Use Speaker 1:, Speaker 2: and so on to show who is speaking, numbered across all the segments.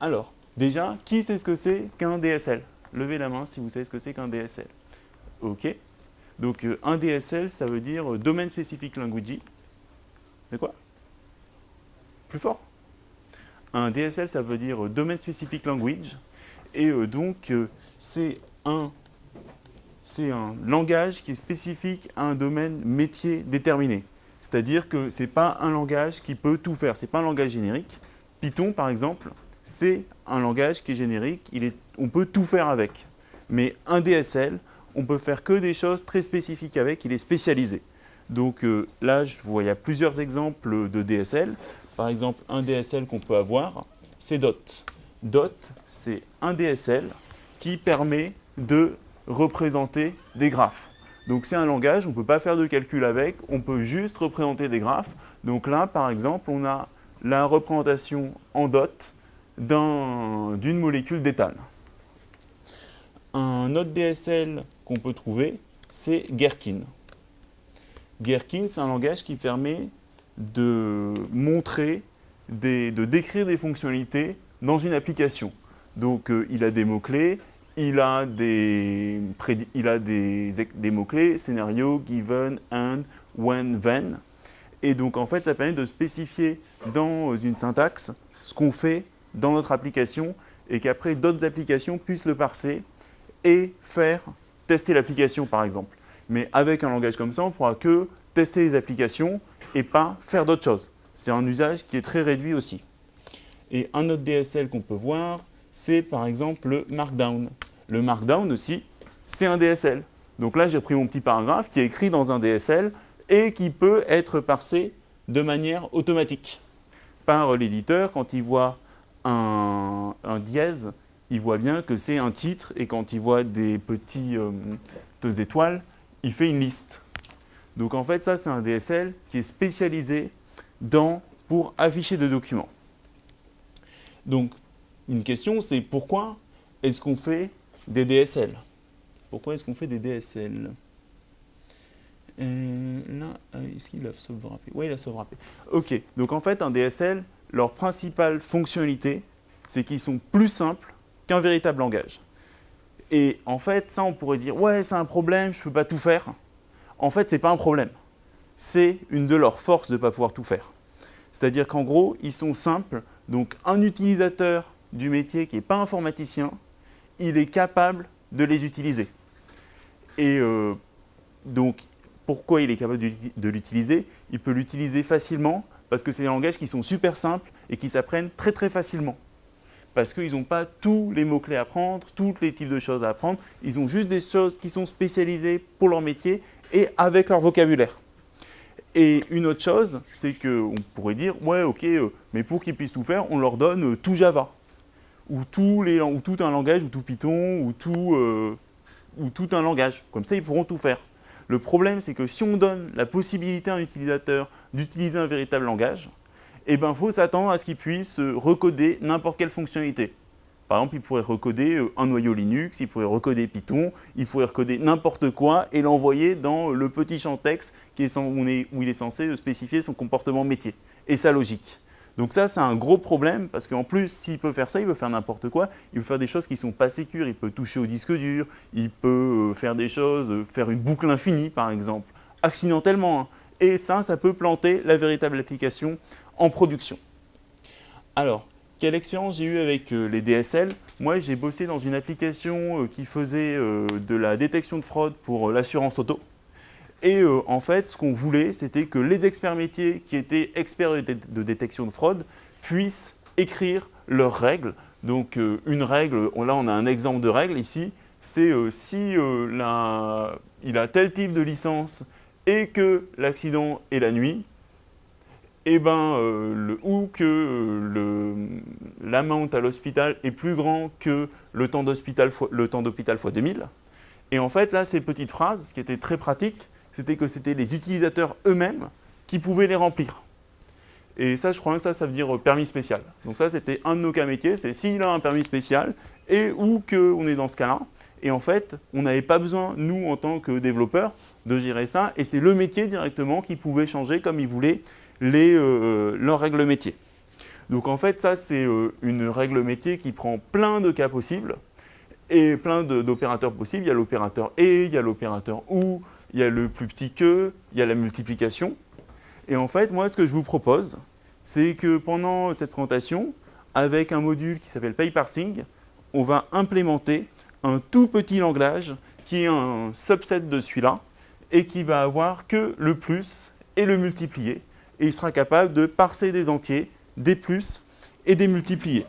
Speaker 1: Alors, déjà, qui sait ce que c'est qu'un DSL Levez la main si vous savez ce que c'est qu'un DSL. OK. Donc, euh, un DSL, ça veut dire euh, Domain Specific Language. C'est quoi? Plus fort Un DSL, ça veut dire euh, Domain Specific Language. Et donc, c'est un, un langage qui est spécifique à un domaine métier déterminé. C'est-à-dire que ce n'est pas un langage qui peut tout faire, ce n'est pas un langage générique. Python, par exemple, c'est un langage qui est générique, on peut tout faire avec. Mais un DSL, on peut faire que des choses très spécifiques avec, il est spécialisé. Donc euh, là, je vois, il y a plusieurs exemples de DSL. Par exemple, un DSL qu'on peut avoir, c'est DOT. DOT, c'est un DSL qui permet de représenter des graphes. Donc c'est un langage, on ne peut pas faire de calcul avec, on peut juste représenter des graphes. Donc là, par exemple, on a la représentation en DOT d'une molécule d'éthane. Un autre DSL qu'on peut trouver, c'est Gherkin. Gherkin, c'est un langage qui permet de montrer, de décrire des fonctionnalités dans une application. Donc, euh, il a des mots-clés, il a des, des, des mots-clés, scénario, given, and, when, then. Et donc, en fait, ça permet de spécifier dans une syntaxe ce qu'on fait dans notre application et qu'après, d'autres applications puissent le parser et faire tester l'application par exemple. Mais avec un langage comme ça, on ne pourra que tester les applications et pas faire d'autres choses. C'est un usage qui est très réduit aussi. Et un autre DSL qu'on peut voir, c'est par exemple le Markdown. Le Markdown aussi, c'est un DSL. Donc là, j'ai pris mon petit paragraphe qui est écrit dans un DSL et qui peut être parsé de manière automatique par l'éditeur quand il voit un, dièse il voit bien que c'est un titre et quand il voit des petits euh, étoiles, il fait une liste. Donc en fait, ça c'est un DSL qui est spécialisé dans, pour afficher des documents. Donc une question c'est pourquoi est-ce qu'on fait des DSL Pourquoi est-ce qu'on fait des DSL euh, Là, euh, est-ce qu'il a sauvegrapé Oui, il a sauvegrapé. Ok, donc en fait un DSL, leur principale fonctionnalité, c'est qu'ils sont plus simples qu'un véritable langage. Et en fait, ça, on pourrait dire, ouais, c'est un problème, je ne peux pas tout faire. En fait, ce n'est pas un problème. C'est une de leurs forces de ne pas pouvoir tout faire. C'est-à-dire qu'en gros, ils sont simples. Donc, un utilisateur du métier qui n'est pas informaticien, il est capable de les utiliser. Et euh, donc, pourquoi il est capable de l'utiliser? Il peut l'utiliser facilement parce que c'est des langages qui sont super simples et qui s'apprennent très très facilement parce qu'ils n'ont pas tous les mots-clés à apprendre, tous les types de choses à apprendre. Ils ont juste des choses qui sont spécialisées pour leur métier et avec leur vocabulaire. Et une autre chose, c'est qu'on pourrait dire, ouais, ok, euh, mais pour qu'ils puissent tout faire, on leur donne euh, tout Java, ou, les, ou tout un langage, ou tout Python, euh, ou tout un langage. Comme ça, ils pourront tout faire. Le problème, c'est que si on donne la possibilité à un utilisateur d'utiliser un véritable langage, eh ben, faut s'attendre à ce qu'il puisse recoder n'importe quelle fonctionnalité. Par exemple, il pourrait recoder euh, un noyau Linux, il pourrait recoder Python, il pourrait recoder n'importe quoi et l'envoyer dans le petit champ texte où il est censé spécifier son comportement métier et sa logique. Donc ça, c'est un gros problème parce qu'en plus, s'il peut faire ça, il peut faire n'importe quoi. Il peut faire des choses qui ne sont pas sécures, il peut toucher au disque dur, il peut euh, faire des choses, euh, faire une boucle infinie par exemple, accidentellement. Hein. Et ça, ça peut planter la véritable application en production. Alors, quelle expérience j'ai eue avec euh, les DSL Moi, j'ai bossé dans une application qui faisait de la détection de fraude pour l'assurance auto. Et en fait, ce qu'on voulait, c'était que les experts métiers qui étaient experts de, détection de fraude puissent écrire leurs règles. Donc, une règle, là, on a un exemple de règle ici, c'est si la, il a tel type de licence et que l'accident est la nuit, eh ben, euh, ou que euh, l'amount à l'hôpital est plus grand que le temps d'hôpital fois 2000. Et en fait, là, ces petites phrases, ce qui était très pratique, c'était que c'était les utilisateurs eux-mêmes qui pouvaient les remplir. Et ça, je crois que ça, ça veut dire permis spécial. Donc ça, c'était un de nos cas métiers, c'est s'il a un permis spécial et ou qu'on est dans ce cas-là. Et en fait, on n'avait pas besoin, nous, en tant que développeurs, de gérer ça. Et c'est le métier directement qui pouvait changer comme il voulait les, euh, leurs règles métiers. Donc en fait, ça, c'est euh, une règle métier qui prend plein de cas possibles et plein d'opérateurs possibles. Il y a l'opérateur et, il y a l'opérateur ou, il y a le plus petit que, il y a la multiplication. Et en fait, moi, ce que je vous propose, c'est que pendant cette présentation, avec un module qui s'appelle PayParsing, on va implémenter un tout petit langage qui est un subset de celui-là et qui va avoir que le plus et le multiplier. Et il sera capable de parser des entiers, des plus et des multipliés.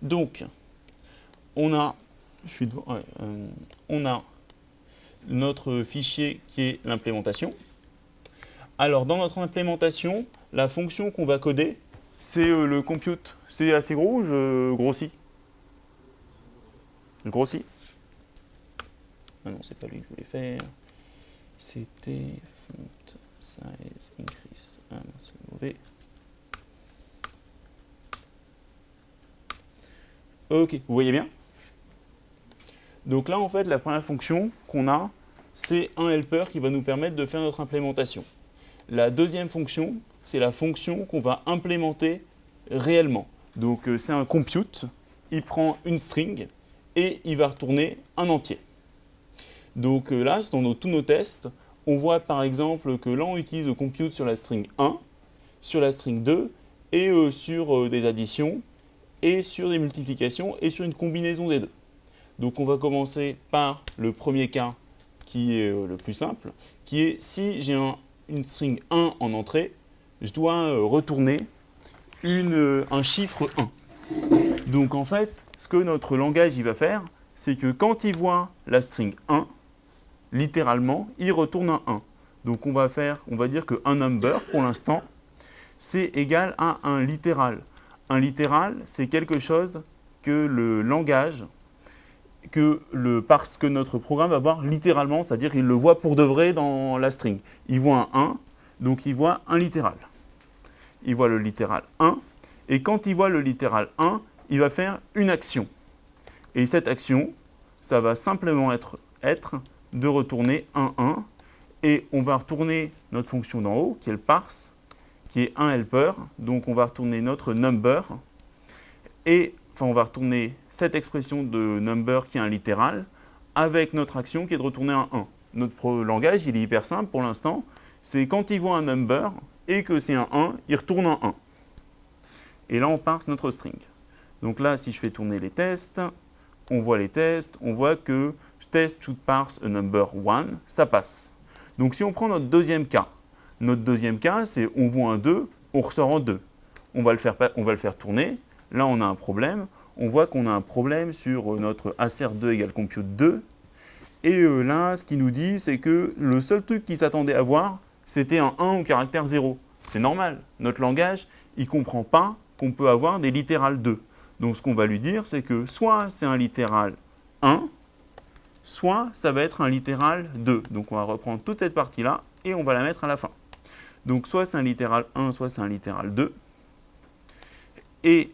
Speaker 1: Donc, on a, je suis euh, on a notre fichier qui est l'implémentation. Alors, dans notre implémentation, la fonction qu'on va coder, c'est euh, le compute. C'est assez gros ou je grossis? Je grossis? Ah non, c'est pas lui que je voulais faire. C'était font size increase. Ah non, c'est mauvais. Ok, vous voyez bien? Donc là, en fait, la première fonction qu'on a, c'est un helper qui va nous permettre de faire notre implémentation. La deuxième fonction, c'est la fonction qu'on va implémenter réellement. Donc euh, c'est un compute, il prend une string et il va retourner un entier. Donc euh, là, dans tous nos tests, on voit par exemple que là on utilise le compute sur la string 1, sur la string 2 et euh, sur des additions et sur des multiplications et sur une combinaison des deux. Donc on va commencer par le premier cas qui est le plus simple, qui est si j'ai un une string 1 en entrée, je dois euh, retourner euh, un chiffre 1. Donc en fait, ce que notre langage va faire, c'est que quand il voit la string 1, littéralement, il retourne un 1. Donc on va faire, on va dire que un number, pour l'instant, c'est égal à un littéral. Un littéral, c'est quelque chose que le langage que le, parce que notre programme va voir littéralement, c'est-à-dire il le voit pour de vrai dans la string. Il voit un 1, donc il voit un littéral. Il voit le littéral 1, et quand il voit le littéral 1, il va faire une action. Et cette action, ça va simplement être, être de retourner un 1, et on va retourner notre fonction d'en haut, qui est le parse, qui est un helper, donc on va retourner notre number, et on va retourner cette expression de number qui est un littéral avec notre action qui est de retourner un 1. Notre langage, il est hyper simple pour l'instant. C'est quand il voit un number et que c'est un 1, il retourne un 1. Et là, on parse notre string. Donc là, si je fais tourner les tests, on voit les tests, on voit que test should parse a number 1, ça passe. Donc si on prend notre deuxième cas, notre deuxième cas, c'est on voit un 2, on ressort en 2. On va le faire, on va le faire tourner, Là, on a un problème. On voit qu'on a un problème sur euh, notre ACR2 égale compute 2. Et euh, là, ce qu'il nous dit, c'est que le seul truc qu'il s'attendait à voir, c'était un 1 au caractère 0. C'est normal. Notre langage, il ne comprend pas qu'on peut avoir des littérales 2. Donc, ce qu'on va lui dire, c'est que soit c'est un littéral 1, soit ça va être un littéral 2. Donc, on va reprendre toute cette partie-là et on va la mettre à la fin. Donc, soit c'est un littéral 1, soit c'est un littéral 2. Et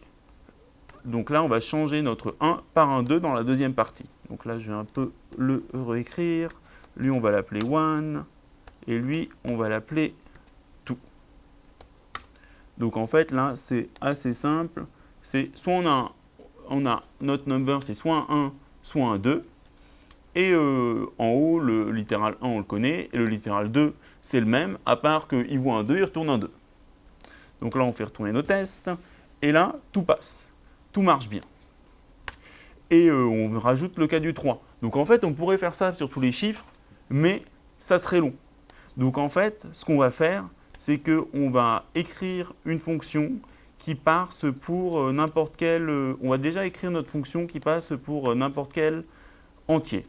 Speaker 1: donc là, on va changer notre 1 par un 2 dans la deuxième partie. Donc là, je vais un peu le réécrire. Lui, on va l'appeler 1. Et lui, on va l'appeler 2. Donc en fait, là, c'est assez simple. C'est soit on a, on a notre number, c'est soit un 1, soit un 2. Et euh, en haut, le littéral 1, on le connaît. Et le littéral 2, c'est le même, à part qu'il voit un 2, il retourne un 2. Donc là, on fait retourner nos tests. Et là, tout passe tout marche bien. Et euh, on rajoute le cas du 3. Donc en fait, on pourrait faire ça sur tous les chiffres, mais ça serait long. Donc en fait, ce qu'on va faire, c'est qu'on va écrire une fonction qui passe pour euh, n'importe quel... Euh, on va déjà écrire notre fonction qui passe pour n'importe quel entier.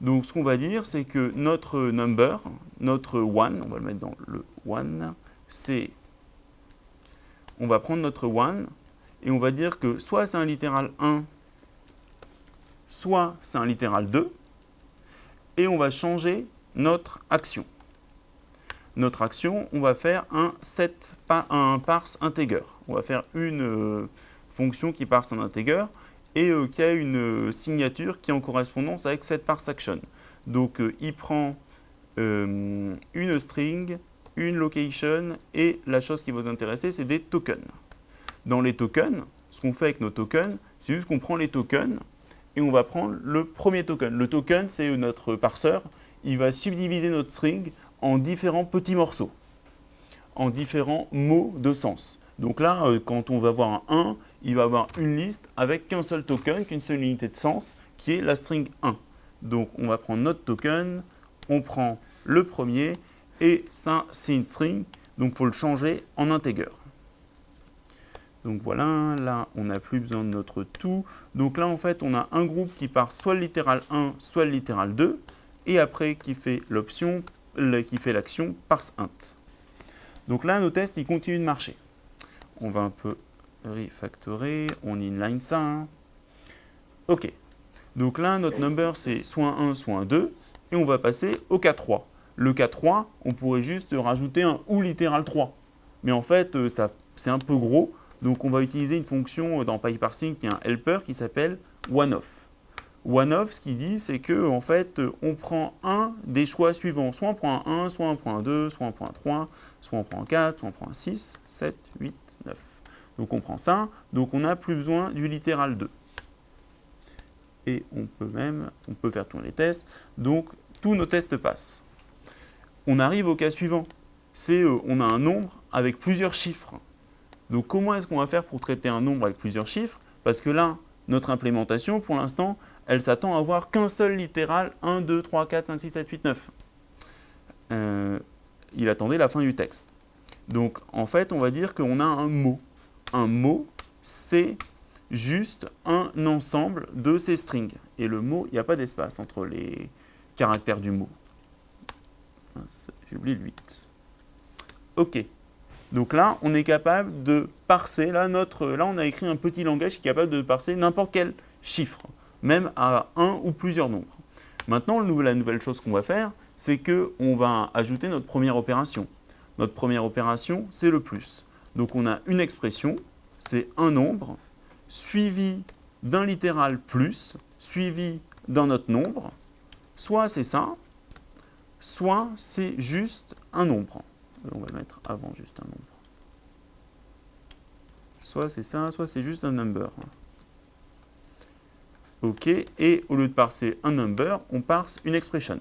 Speaker 1: Donc ce qu'on va dire, c'est que notre number, notre 1, on va le mettre dans le 1, c'est... On va prendre notre 1, et on va dire que soit c'est un littéral 1, soit c'est un littéral 2, et on va changer notre action. Notre action, on va faire un parse integer. On va faire une euh, fonction qui parse un integer et euh, qui a une euh, signature qui est en correspondance avec cette parse action. Donc il prend une string, une location et la chose qui va vous intéresser, c'est des tokens. Dans les tokens, ce qu'on fait avec nos tokens, c'est juste qu'on prend les tokens et on va prendre le premier token. Le token, c'est notre parseur. Il va subdiviser notre string en différents petits morceaux, en différents mots de sens. Donc là, euh, quand on va voir un 1, il va avoir une liste avec qu'un seul token, qu'une seule unité de sens, qui est la string 1. Donc on va prendre notre token, on prend le premier, et ça, c'est une string, donc il faut le changer en integer. Donc voilà, là, on n'a plus besoin de notre tout. Donc là, en fait, on a un groupe qui part soit le littéral 1, soit le littéral 2, et après qui fait l'option, qui fait l'action parse int. Donc là, nos tests, ils continuent de marcher. On va un peu refactorer, on inline ça. Hein. OK. Donc là, notre number, c'est soit un 1, soit un 2, et on va passer au cas 3. Le cas 3, on pourrait juste rajouter un ou littéral 3. Mais en fait, euh, c'est un peu gros, donc on va utiliser une fonction dans PyParsing qui est un helper qui s'appelle oneOff. OneOff, ce qu'il dit, c'est que en fait, on prend un des choix suivants. Soit on prend un 1, soit on prend un 2, soit on prend un 3, soit on prend un 4, soit on prend un 6, 7, 8, 9. Donc on prend ça, donc on n'a plus besoin du littéral 2. Et on peut même, on peut faire tourner les tests, donc tous nos tests passent. On arrive au cas suivant, c'est euh, on a un nombre avec plusieurs chiffres. Donc comment est-ce qu'on va faire pour traiter un nombre avec plusieurs chiffres? Parce que là, notre implémentation, pour l'instant, elle s'attend à avoir qu'un seul littéral 1, 2, 3, 4, 5, 6, 7, 8, 9. il attendait la fin du texte. Donc en fait, on va dire qu'on a un mot. Un mot, c'est juste un ensemble de ces strings. Et le mot, il n'y a pas d'espace entre les caractères du mot. J'ai oublié le 8. OK. Donc là, on est capable de parser, là, notre, là on a écrit un petit langage qui est capable de parser n'importe quel chiffre, même à un ou plusieurs nombres. Maintenant, la nouvelle chose qu'on va faire, c'est qu'on va ajouter notre première opération. Notre première opération, c'est le plus. Donc on a une expression, c'est un nombre, suivi d'un littéral plus, suivi d'un autre nombre. Soit c'est ça, soit c'est juste un nombre on va mettre avant juste un nombre. Soit c'est ça, soit c'est juste un number. OK, et au lieu de parser un number, on parse une expression.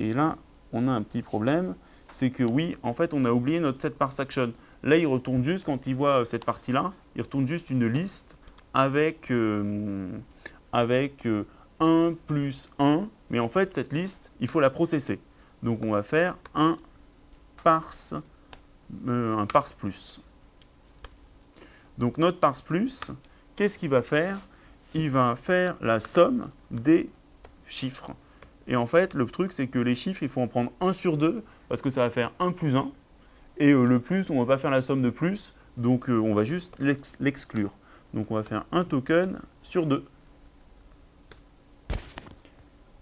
Speaker 1: Et là, on a un petit problème, c'est que oui, en fait, on a oublié notre set parse action. Là, il retourne juste, quand il voit cette partie-là, il retourne juste une liste avec, euh, avec 1 euh, plus 1, mais en fait, cette liste, il faut la processer. Donc on va faire un parse, euh, un parse plus. Donc notre parse plus, qu'est-ce qu'il va faire? Il va faire la somme des chiffres. Et en fait, le truc, c'est que les chiffres, il faut en prendre 1 sur 2, parce que ça va faire 1 plus 1. Et euh, le plus, on ne va pas faire la somme de plus, donc euh, on va juste l'exclure. Donc on va faire un token sur 2.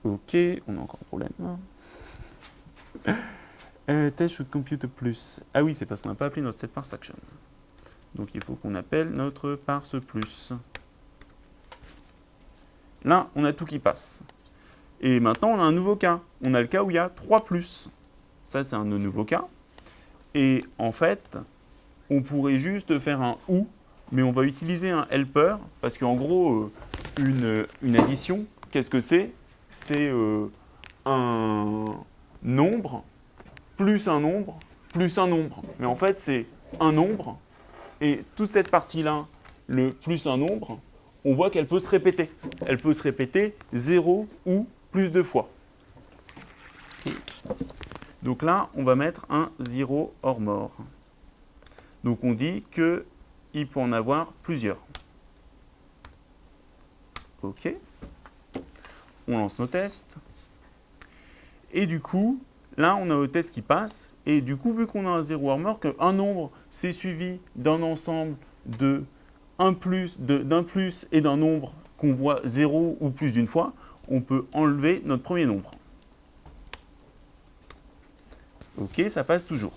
Speaker 1: Ok, on a encore un problème. Euh, test should compute plus. Ah oui, c'est parce qu'on n'a pas appelé notre set parse action. Donc il faut qu'on appelle notre parse plus. Là, on a tout qui passe. Et maintenant, on a un nouveau cas. On a le cas où il y a 3 plus. Ça, c'est un nouveau cas. Et en fait, on pourrait juste faire un OU, mais on va utiliser un helper, parce qu'en gros, euh, une, addition, qu'est-ce que c'est? C'est euh, un, nombre plus un nombre plus un nombre. Mais en fait, c'est un nombre et toute cette partie-là, le plus un nombre, on voit qu'elle peut se répéter. Elle peut se répéter 0 ou plus de fois. Donc là, on va mettre un 0 hors mort. Donc on dit qu'il peut en avoir plusieurs. OK. On lance nos tests. Et du coup, là, on a le test qui passe. Et du coup, vu qu'on a un 0 armor, qu'un nombre, c'est suivi d'un ensemble de plus, d'un plus et d'un nombre qu'on voit 0 ou plus d'une fois, on peut enlever notre premier nombre. OK, ça passe toujours.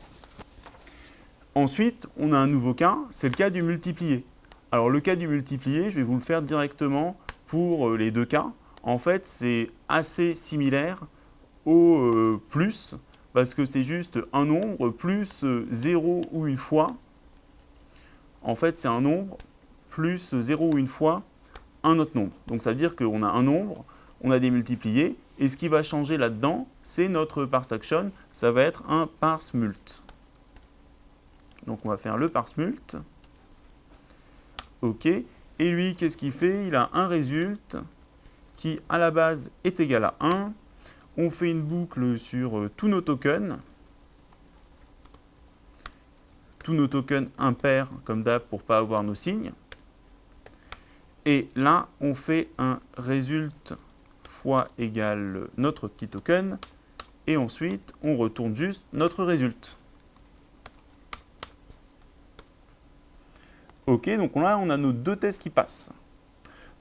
Speaker 1: Ensuite, on a un nouveau cas, c'est le cas du multiplié. Alors le cas du multiplié, je vais vous le faire directement pour euh, les deux cas. En fait, c'est assez similaire au euh, plus, parce que c'est juste un nombre plus 0 euh, ou une fois en fait, c'est un nombre plus 0 ou une fois un autre nombre. Donc ça veut dire qu'on a un nombre, on a des multipliés, et ce qui va changer là-dedans, c'est notre parse action, ça va être un parse mult. Donc on va faire le parse mult. OK. Et lui, qu'est-ce qu'il fait? Il a un résulte qui, à la base, est égal à 1. On fait une boucle sur euh, tous nos tokens. Tous nos tokens impairs, comme d'hab, pour ne pas avoir nos signes. Et là, on fait un résulte fois égal notre petit token. Et ensuite, on retourne juste notre résulte. Ok, donc là, on a nos deux tests qui passent.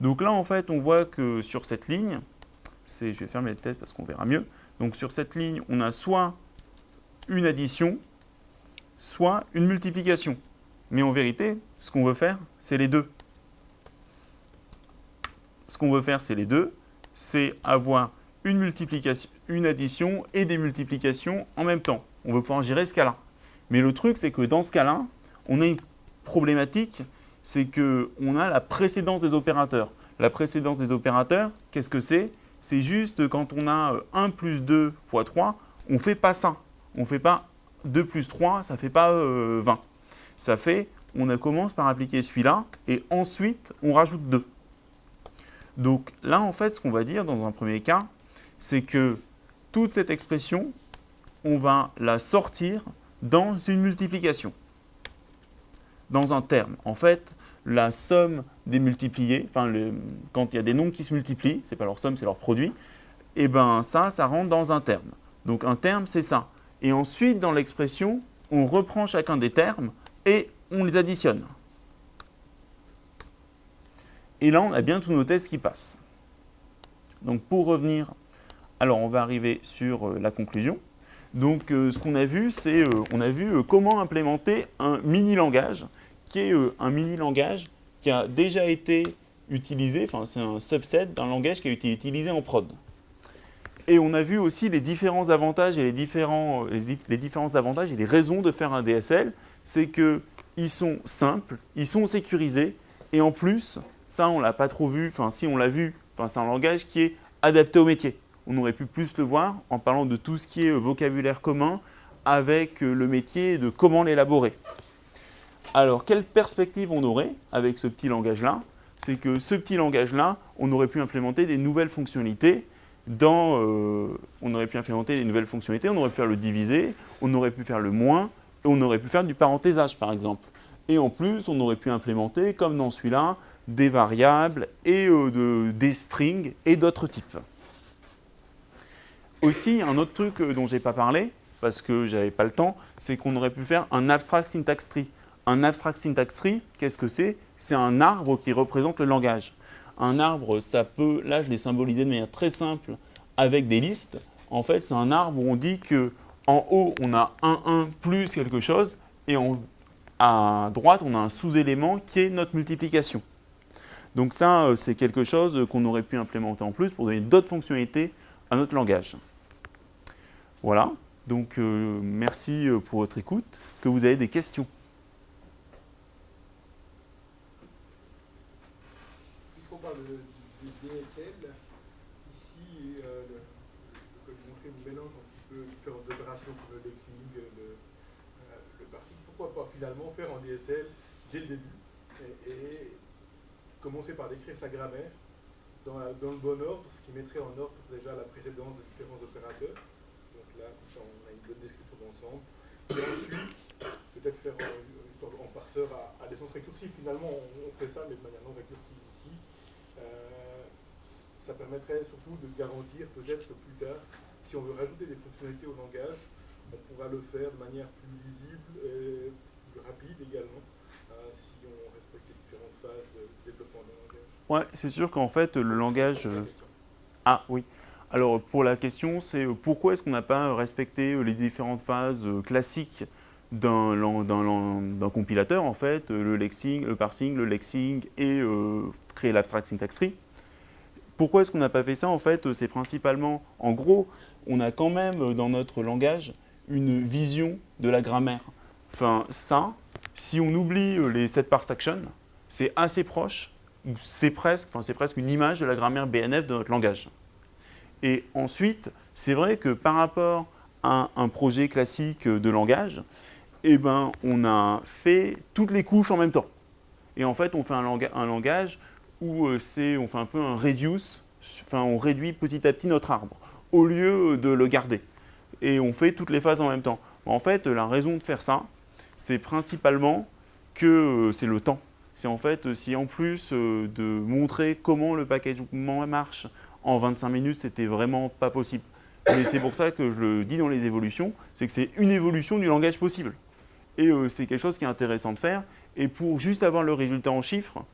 Speaker 1: Donc là, en fait, on voit que sur cette ligne, je vais fermer le test parce qu'on verra mieux. Donc sur cette ligne, on a soit une addition, soit une multiplication. Mais en vérité, ce qu'on veut faire, c'est les deux. Ce qu'on veut faire, c'est les deux. C'est avoir une multiplication, une addition et des multiplications en même temps. On veut pouvoir gérer ce cas-là. Mais le truc, c'est que dans ce cas-là, on a une problématique, c'est qu'on a la précédence des opérateurs. La précédence des opérateurs, qu'est-ce que c'est? C'est juste quand on a 1 euh, plus 2 fois 3, on ne fait pas ça. On ne fait pas 2 plus 3, ça ne fait pas 20. Euh, ça fait, on commence par appliquer celui-là et ensuite on rajoute 2. Donc là, en fait, ce qu'on va dire dans un premier cas, c'est que toute cette expression, on va la sortir dans une multiplication dans un terme. En fait, la somme des multipliés, quand il y a des nombres qui se multiplient, ce n'est pas leur somme, c'est leur produit, et eh ben ça, ça rentre dans un terme. Donc un terme, c'est ça. Et ensuite, dans l'expression, on reprend chacun des termes et on les additionne. Et là, on a bien tous nos tests qui passent. Donc pour revenir, alors on va arriver sur euh, la conclusion. Donc euh, ce qu'on a vu, c'est euh, on a vu comment implémenter un mini-langage qui est euh, un mini-langage qui a déjà été utilisé, enfin c'est un subset d'un langage qui a été utilisé en prod. Et on a vu aussi les différents avantages et les différents, euh, avantages et les raisons de faire un DSL, c'est qu'ils sont simples, ils sont sécurisés, et en plus, ça on l'a pas trop vu, enfin si on l'a vu, enfin, c'est un langage qui est adapté au métier. On aurait pu plus le voir en parlant de tout ce qui est euh, vocabulaire commun avec le métier de comment l'élaborer. Alors, quelle perspective on aurait avec ce petit langage-là? C'est que ce petit langage-là, on aurait pu implémenter des nouvelles fonctionnalités dans, euh, on aurait pu implémenter des nouvelles fonctionnalités, on aurait pu faire le diviser, on aurait pu faire le moins, et on aurait pu faire du parenthésage par exemple. Et en plus, on aurait pu implémenter, comme dans celui-là, des variables et euh, des strings et d'autres types. Aussi, un autre truc euh, dont je n'ai pas parlé, parce que je n'avais pas le temps, c'est qu'on aurait pu faire un abstract syntax tree. Un abstract syntax tree, qu'est-ce que c'est? C'est un arbre qui représente le langage. Un arbre, ça peut, là je l'ai symbolisé de manière très simple avec des listes. En fait, c'est un arbre où on dit que en haut, on a un 1 plus quelque chose, et à droite, on a un sous-élément qui est notre multiplication. Donc ça, euh, c'est quelque chose qu'on aurait pu implémenter en plus pour donner d'autres fonctionnalités à notre langage. Voilà, donc euh, merci euh, pour votre écoute. Est-ce que vous avez des questions?
Speaker 2: Finalement faire en DSL dès le début et, commencer par décrire sa grammaire dans, le bon ordre, ce qui mettrait en ordre déjà la précédence de différents opérateurs. Donc là, comme ça, on a une bonne description d'ensemble. Et ensuite, peut-être faire en, en parseur à, à, récursive. Finalement, on, fait ça, mais de manière non récursive ici. Euh, ça permettrait surtout de garantir peut-être que plus tard, si on veut rajouter des fonctionnalités au langage, on pourra le faire de manière plus lisible et rapide également, euh, si on respecte les différentes phases de développement d'un langage.
Speaker 1: Ouais, c'est sûr qu'en fait, le langage... Euh, ah oui. Alors, pour la question, c'est euh, pourquoi est-ce qu'on n'a pas respecté les différentes phases classiques d'un compilateur, en fait, le lexing, le parsing, le lexing et créer l'abstract syntax tree. Pourquoi est-ce qu'on n'a pas fait ça En fait, c'est principalement, en gros, on a quand même dans notre langage une vision de la grammaire. Enfin, ça, si on oublie euh, les set parse action, c'est assez proche, c'est presque, enfin, presque une image de la grammaire BNF de notre langage. Et ensuite, c'est vrai que par rapport à un projet classique de langage, eh ben, on a fait toutes les couches en même temps. Et en fait, on fait un, langage où euh, on fait un peu un reduce, enfin, on réduit petit à petit notre arbre, au lieu de le garder. Et on fait toutes les phases en même temps. En fait, la raison de faire ça, c'est principalement que euh, c'est le temps. C'est en fait, si en plus euh, de montrer comment le packagement marche en 25 minutes, c'était vraiment pas possible. Mais c'est pour ça que je le dis dans les évolutions, c'est que c'est une évolution du langage possible. Et euh, c'est quelque chose qui est intéressant de faire. Et pour juste avoir le résultat en chiffres,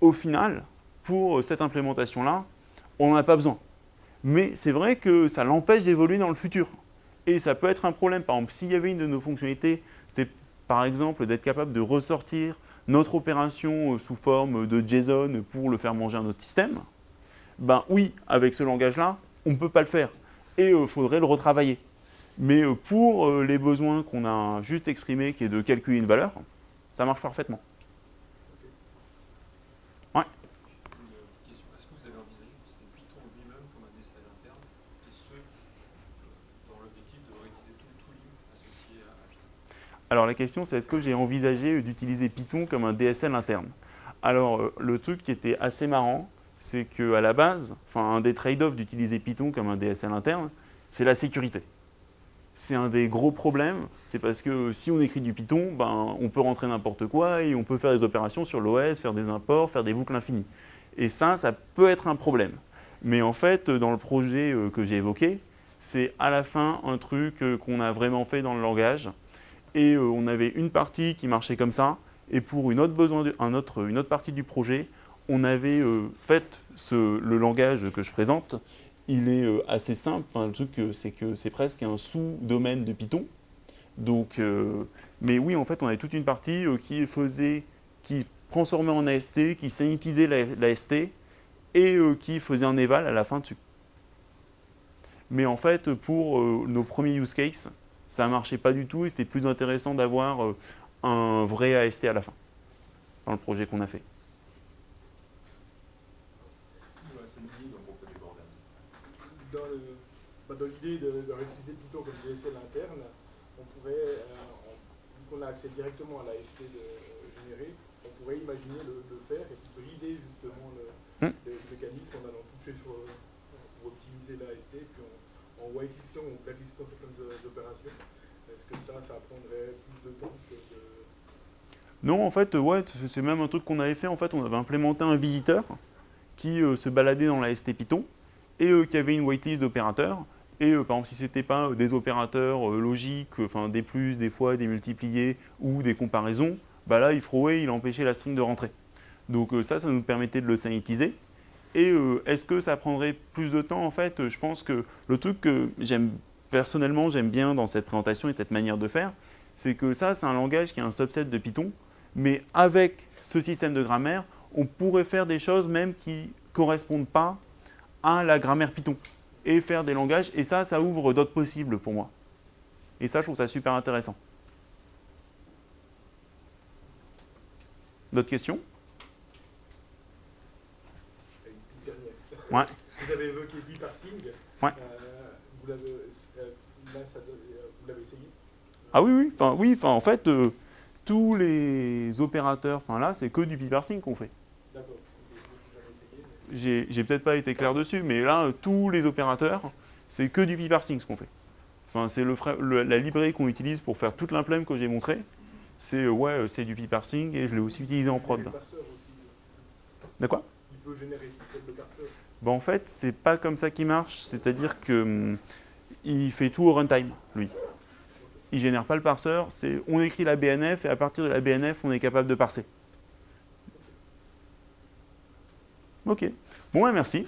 Speaker 1: au final, pour cette implémentation-là, on n'en a pas besoin. Mais c'est vrai que ça l'empêche d'évoluer dans le futur. Et ça peut être un problème. Par exemple, s'il y avait une de nos fonctionnalités, c'est par exemple d'être capable de ressortir notre opération euh, sous forme de JSON pour le faire manger à notre système, ben oui, avec ce langage-là, on ne peut pas le faire. Et il euh, faudrait le retravailler. Mais euh, pour les besoins qu'on a juste exprimés, qui est de calculer une valeur, ça marche parfaitement. Alors la question c'est est-ce que j'ai envisagé d'utiliser Python comme un DSL interne? Alors euh, le truc qui était assez marrant, c'est qu'à la base, enfin un des trade-offs d'utiliser Python comme un DSL interne, c'est la sécurité. C'est un des gros problèmes, c'est parce que si on écrit du Python, ben, on peut rentrer n'importe quoi et on peut faire des opérations sur l'OS, faire des imports, faire des boucles infinies. Et ça, ça peut être un problème. Mais en fait, dans le projet euh, que j'ai évoqué, c'est à la fin un truc euh, qu'on a vraiment fait dans le langage, et euh, on avait une partie qui marchait comme ça, et pour une autre, partie du projet, on avait euh, fait le langage que je présente, il est euh, assez simple, enfin, le truc c'est que c'est presque un sous-domaine de Python, donc, mais oui, en fait, on avait toute une partie qui faisait, qui transformait en AST, qui sanistisait l'AST, et qui faisait un eval à la fin dessus. Mais en fait, pour nos premiers use cases, ça ne marchait pas du tout et c'était plus intéressant d'avoir euh, un vrai AST à la fin, dans le projet qu'on a fait.
Speaker 2: Dans l'idée de, de, réutiliser Python comme DSL interne, on pourrait, euh, vu qu'on a accès directement à l'AST généré, on pourrait imaginer le, faire et brider justement le, hmm. mécanisme en allant toucher sur, pour optimiser l'AST, puis en whitelistant ou blacklistant certaines opérations, est-ce que ça, prendrait plus de temps que.
Speaker 1: Non, en fait, ouais, c'est même un truc qu'on avait fait. En fait, on avait implémenté un visiteur qui euh, se baladait dans la ST Python et euh, qui avait une whitelist d'opérateurs. Et euh, par exemple, si ce n'était pas des opérateurs logiques, enfin des plus, des fois, des multipliés ou des comparaisons, bah là, il frowait, il empêchait la string de rentrer. Donc ça, ça nous permettait de le sanitiser. Et euh, est-ce que ça prendrait plus de temps En fait, je pense que le truc que j'aime personnellement, j'aime bien dans cette présentation et cette manière de faire, c'est que ça, c'est un langage qui est un subset de Python, mais avec ce système de grammaire, on pourrait faire des choses même qui ne correspondent pas à la grammaire Python et faire des langages, et ça, ça ouvre d'autres possibles pour moi. Et ça, je trouve ça super intéressant. D'autres questions? Ouais.
Speaker 2: Vous avez évoqué biparsing.
Speaker 1: Ouais.
Speaker 2: Euh, vous l'avez euh, essayé?
Speaker 1: Ah oui, oui. Enfin, oui, enfin, en fait, euh, tous les opérateurs, enfin là, c'est que du biparsing qu'on fait.
Speaker 2: D'accord.
Speaker 1: J'ai peut-être pas été clair dessus, mais là, tous les opérateurs, c'est que du biparsing ce qu'on fait. Enfin, c'est le, la librairie qu'on utilise pour faire toute l'implème que j'ai montré. C'est ouais, c'est du biparsing et je l'ai aussi utilisé en prod. De quoi?
Speaker 2: Il peut générer le parseur
Speaker 1: ben, en fait, c'est pas comme ça qu'il marche. C'est-à-dire qu'il hum, fait tout au runtime, lui. Il génère pas le parseur. On écrit la BNF et à partir de la BNF, on est capable de parser. Ok. Bon, merci.